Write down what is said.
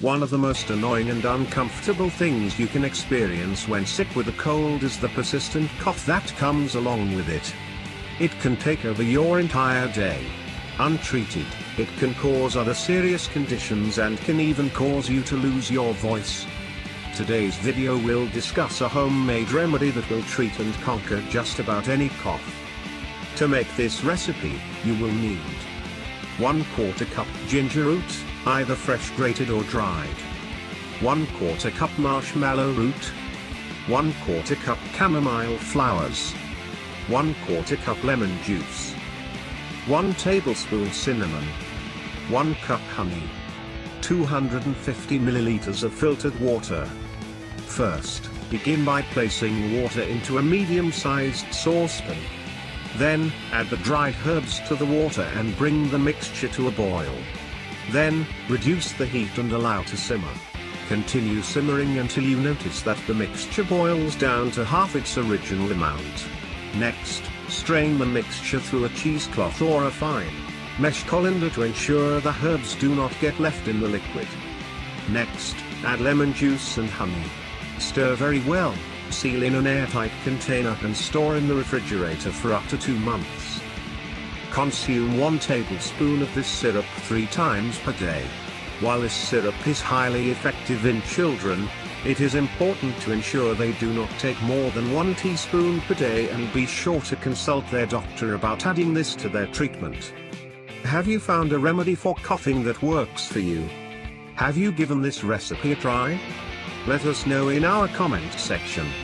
One of the most annoying and uncomfortable things you can experience when sick with a cold is the persistent cough that comes along with it. It can take over your entire day. Untreated, it can cause other serious conditions and can even cause you to lose your voice. Today's video will discuss a homemade remedy that will treat and conquer just about any cough. To make this recipe, you will need 1 quarter cup ginger root, either fresh grated or dried. 1 quarter cup marshmallow root. 1 quarter cup chamomile flowers. 1 quarter cup lemon juice. 1 tablespoon cinnamon. 1 cup honey. 250 milliliters of filtered water. First, begin by placing water into a medium-sized saucepan. Then, add the dried herbs to the water and bring the mixture to a boil. Then, reduce the heat and allow to simmer. Continue simmering until you notice that the mixture boils down to half its original amount. Next, strain the mixture through a cheesecloth or a fine mesh colander to ensure the herbs do not get left in the liquid. Next, add lemon juice and honey. Stir very well, seal in an airtight container and store in the refrigerator for up to two months. Consume 1 tablespoon of this syrup 3 times per day. While this syrup is highly effective in children, it is important to ensure they do not take more than 1 teaspoon per day and be sure to consult their doctor about adding this to their treatment. Have you found a remedy for coughing that works for you? Have you given this recipe a try? Let us know in our comment section.